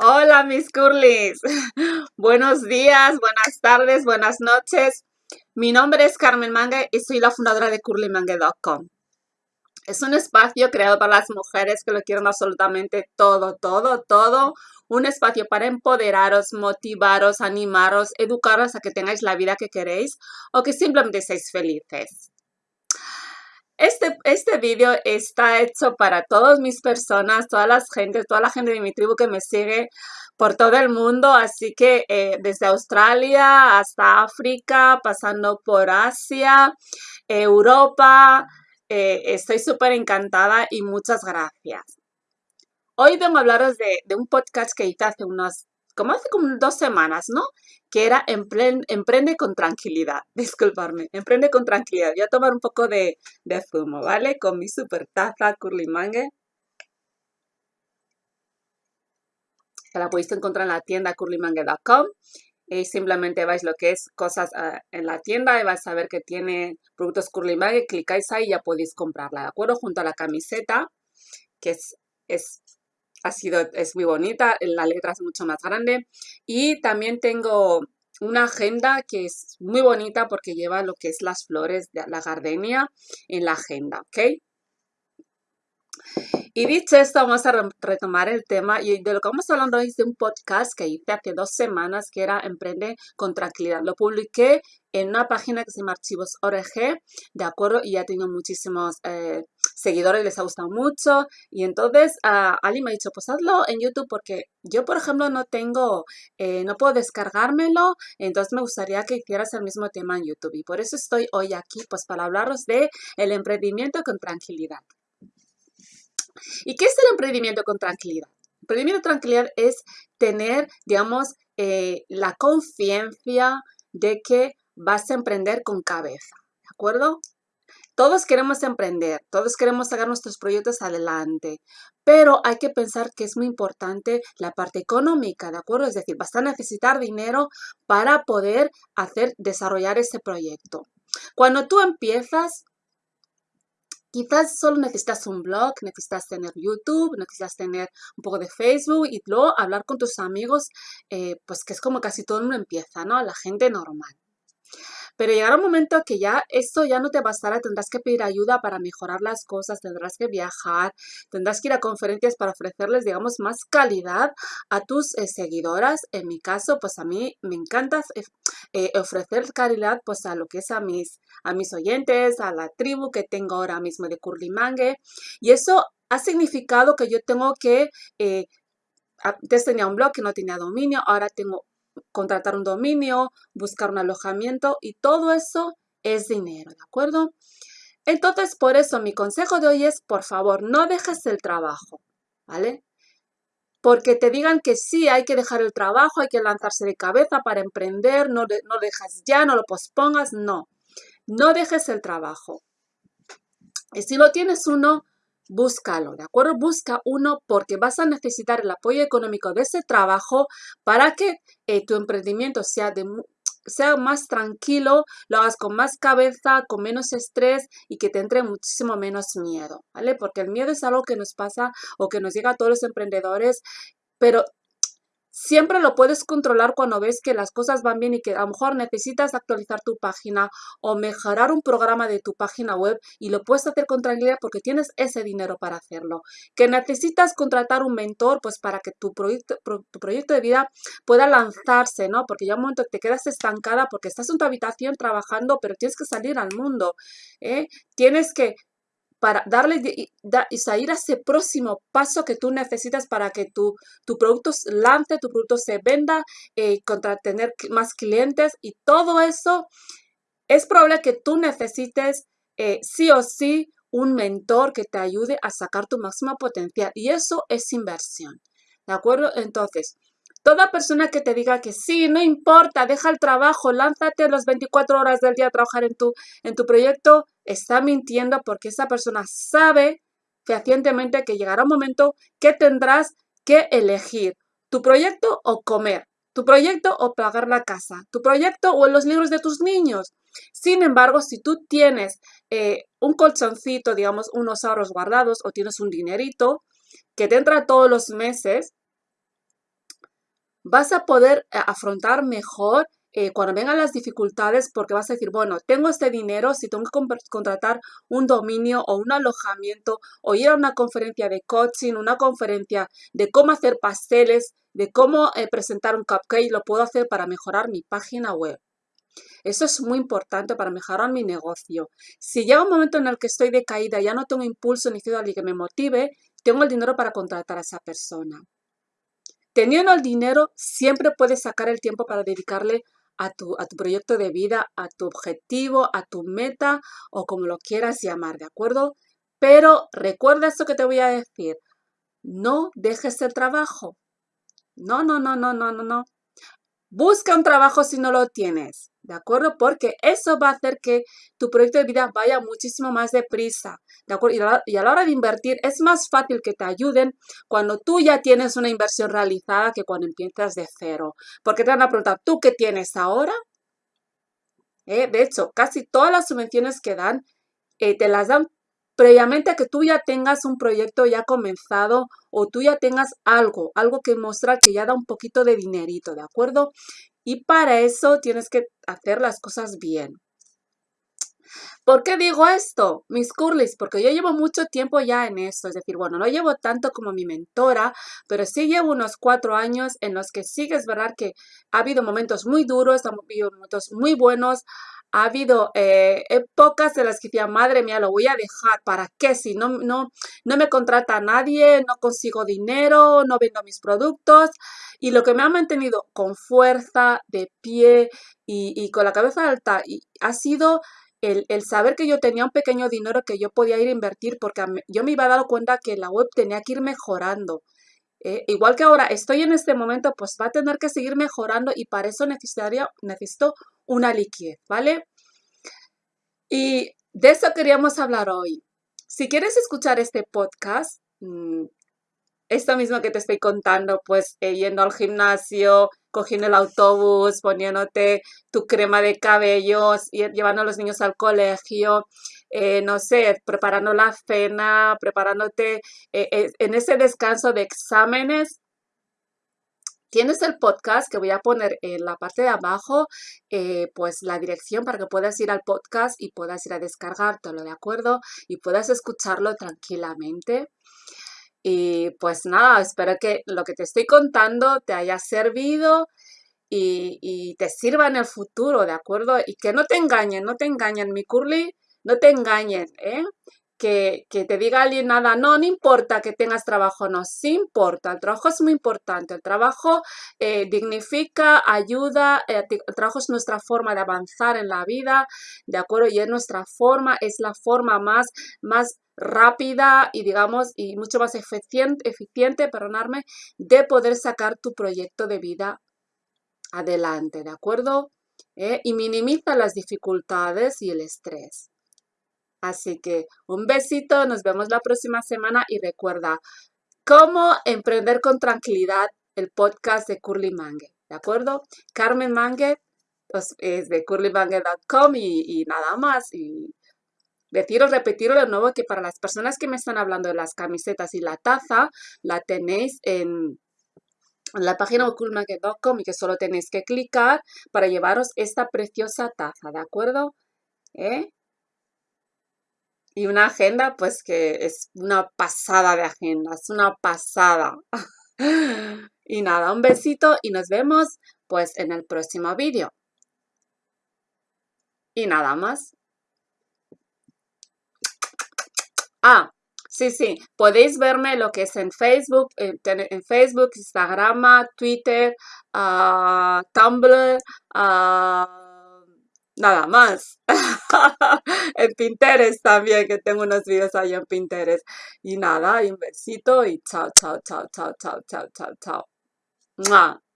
Hola mis curlis, buenos días, buenas tardes, buenas noches. Mi nombre es Carmen Mangue y soy la fundadora de curlymangue.com. Es un espacio creado para las mujeres que lo quieren absolutamente todo, todo, todo. Un espacio para empoderaros, motivaros, animaros, educaros a que tengáis la vida que queréis o que simplemente seáis felices. Este, este vídeo está hecho para todas mis personas, todas las gente, toda la gente de mi tribu que me sigue por todo el mundo, así que eh, desde Australia hasta África, pasando por Asia, Europa, eh, estoy súper encantada y muchas gracias. Hoy vengo a hablaros de, de un podcast que hice hace unas como hace como dos semanas, ¿no? Que era Emprende con tranquilidad. Disculparme, Emprende con tranquilidad. Voy a tomar un poco de, zumo, ¿vale? Con mi super taza Curly Mangue. la podéis encontrar en la tienda curlymangue.com. Y simplemente vais lo que es cosas ah, en la tienda y vais a ver que tiene productos Curly Mangue. Clicáis ahí y ya podéis comprarla, ¿de acuerdo? Junto a la camiseta, que es, es ha sido, es muy bonita, la letra es mucho más grande. Y también tengo una agenda que es muy bonita porque lleva lo que es las flores de la gardenia en la agenda, ¿ok? Y dicho esto, vamos a retomar el tema y de lo que vamos hablando es de un podcast que hice hace dos semanas que era Emprende con Tranquilidad. Lo publiqué en una página que se llama Archivos ORG, ¿de acuerdo? Y ya tengo muchísimos eh, seguidores, les ha gustado mucho. Y entonces uh, Ali me ha dicho, pues hazlo en YouTube porque yo, por ejemplo, no tengo, eh, no puedo descargármelo, entonces me gustaría que hicieras el mismo tema en YouTube. Y por eso estoy hoy aquí, pues para hablaros de el emprendimiento con tranquilidad. ¿Y qué es el emprendimiento con tranquilidad? El emprendimiento con tranquilidad es tener, digamos, eh, la confianza de que vas a emprender con cabeza, ¿de acuerdo? Todos queremos emprender, todos queremos sacar nuestros proyectos adelante, pero hay que pensar que es muy importante la parte económica, ¿de acuerdo? Es decir, vas a necesitar dinero para poder hacer, desarrollar ese proyecto. Cuando tú empiezas, Quizás solo necesitas un blog, necesitas tener YouTube, necesitas tener un poco de Facebook y luego hablar con tus amigos, eh, pues que es como casi todo el mundo empieza, ¿no? La gente normal. Pero llegará un momento que ya esto ya no te bastará, tendrás que pedir ayuda para mejorar las cosas, tendrás que viajar, tendrás que ir a conferencias para ofrecerles, digamos, más calidad a tus eh, seguidoras. En mi caso, pues a mí me encanta eh, eh, ofrecer calidad pues a lo que es a mis, a mis oyentes, a la tribu que tengo ahora mismo de Curlimangue. Y eso ha significado que yo tengo que... antes tenía un blog que no tenía dominio, ahora tengo contratar un dominio, buscar un alojamiento y todo eso es dinero, ¿de acuerdo? Entonces, por eso mi consejo de hoy es, por favor, no dejes el trabajo, ¿vale? Porque te digan que sí, hay que dejar el trabajo, hay que lanzarse de cabeza para emprender, no, no dejas ya, no lo pospongas, no. No dejes el trabajo. Y si lo tienes uno, búscalo, ¿de acuerdo? Busca uno porque vas a necesitar el apoyo económico de ese trabajo para que eh, tu emprendimiento sea, sea más tranquilo, lo hagas con más cabeza, con menos estrés y que te entre muchísimo menos miedo, ¿vale? Porque el miedo es algo que nos pasa o que nos llega a todos los emprendedores, pero Siempre lo puedes controlar cuando ves que las cosas van bien y que a lo mejor necesitas actualizar tu página o mejorar un programa de tu página web y lo puedes hacer con tranquilidad porque tienes ese dinero para hacerlo. Que necesitas contratar un mentor pues para que tu proyecto, tu proyecto de vida pueda lanzarse, ¿no? Porque ya un momento te quedas estancada porque estás en tu habitación trabajando pero tienes que salir al mundo, ¿eh? Tienes que para darle y, salir a ese próximo paso que tú necesitas para que tu, tu producto lance, tu producto se venda, eh, contra tener más clientes y todo eso, es probable que tú necesites eh, sí o sí un mentor que te ayude a sacar tu máximo potencial y eso es inversión. ¿De acuerdo? Entonces, Toda persona que te diga que sí, no importa, deja el trabajo, lánzate las 24 horas del día a trabajar en tu, en tu proyecto, está mintiendo porque esa persona sabe fehacientemente que llegará un momento que tendrás que elegir tu proyecto o comer, tu proyecto o pagar la casa, tu proyecto o los libros de tus niños. Sin embargo, si tú tienes eh, un colchoncito, digamos, unos ahorros guardados o tienes un dinerito que te entra todos los meses, vas a poder eh, afrontar mejor eh, cuando vengan las dificultades porque vas a decir, bueno, tengo este dinero, si tengo que contratar un dominio o un alojamiento o ir a una conferencia de coaching, una conferencia de cómo hacer pasteles, de cómo eh, presentar un cupcake, lo puedo hacer para mejorar mi página web. Eso es muy importante para mejorar mi negocio. Si llega un momento en el que estoy decaída, ya no tengo impulso ni ciudad que me motive, tengo el dinero para contratar a esa persona. Teniendo el dinero, siempre puedes sacar el tiempo para dedicarle a tu, a tu proyecto de vida, a tu objetivo, a tu meta o como lo quieras llamar, ¿de acuerdo? Pero recuerda esto que te voy a decir. No dejes el trabajo. No, no, no, no, no, no, no. Busca un trabajo si no lo tienes. ¿de acuerdo? Porque eso va a hacer que tu proyecto de vida vaya muchísimo más deprisa, ¿de acuerdo? Y a, la, hora de invertir es más fácil que te ayuden cuando tú ya tienes una inversión realizada que cuando empiezas de cero. Porque te van a preguntar, ¿tú qué tienes ahora? Eh, de hecho, casi todas las subvenciones que dan, eh, te las dan previamente a que tú ya tengas un proyecto ya comenzado o tú ya tengas algo, algo que mostrar que ya da un poquito de dinerito, ¿de acuerdo? Y para eso tienes que hacer las cosas bien. ¿Por qué digo esto, mis curlis? Porque yo llevo mucho tiempo ya en esto, es decir, bueno, no llevo tanto como mi mentora, pero sí llevo unos cuatro años en los que sí que es verdad que ha habido momentos muy duros, ha habido momentos muy buenos, ha habido eh, épocas en las que decía, madre mía, lo voy a dejar, ¿para qué? Si no, no, no me contrata nadie, no consigo dinero, no vendo mis productos. Y lo que me ha mantenido con fuerza, de pie y, con la cabeza alta ha sido el, saber que yo tenía un pequeño dinero que yo podía ir a invertir porque yo me iba a dar cuenta que la web tenía que ir mejorando. Eh, igual que ahora estoy en este momento, pues va a tener que seguir mejorando y para eso necesitaría, necesito una liquidez, ¿vale? Y de eso queríamos hablar hoy. Si quieres escuchar este podcast, mm, esto mismo que te estoy contando, pues eh, yendo al gimnasio, cogiendo el autobús, poniéndote tu crema de cabellos, llevando a los niños al colegio, eh, no sé, preparando la cena, preparándote eh, en ese descanso de exámenes, Tienes el podcast que voy a poner en la parte de abajo, pues la dirección para que puedas ir al podcast y puedas ir a descargártelo, ¿de acuerdo? Y puedas escucharlo tranquilamente. Y pues nada, espero que lo que te estoy contando te haya servido y, te sirva en el futuro, ¿de acuerdo? Y que no te engañen, no te engañen, mi curly, no te engañen, ¿eh? Que, te diga alguien nada, no, no importa que tengas trabajo, no, sí importa, el trabajo es muy importante, el trabajo eh, dignifica, ayuda, eh, el trabajo es nuestra forma de avanzar en la vida, ¿de acuerdo? Y es nuestra forma, es la forma más, más rápida y digamos, y mucho más eficiente, eficiente, perdonarme, de poder sacar tu proyecto de vida adelante, ¿de acuerdo? Eh, y minimiza las dificultades y el estrés. Así que un besito, nos vemos la próxima semana y recuerda, cómo emprender con tranquilidad el podcast de Curly Mangue, ¿de acuerdo? Carmen Mangue pues, es de curlymangue.com y, y nada más. Y deciros, repetiros de nuevo que para las personas que me están hablando de las camisetas y la taza, la tenéis en la página de curlymangue.com y que solo tenéis que clicar para llevaros esta preciosa taza, ¿de acuerdo? ¿Eh? Y una agenda, pues que es una pasada de agenda, es una pasada. y nada, un besito y nos vemos pues en el próximo vídeo. Y nada más. Ah, sí, sí, podéis verme lo que es en Facebook, en, Facebook, Instagram, Twitter, uh, Tumblr, uh, nada más. en Pinterest también, que tengo unos videos ahí en Pinterest. Y nada, un besito y chao, chao, chao, chao, chao, chao, chao, chao.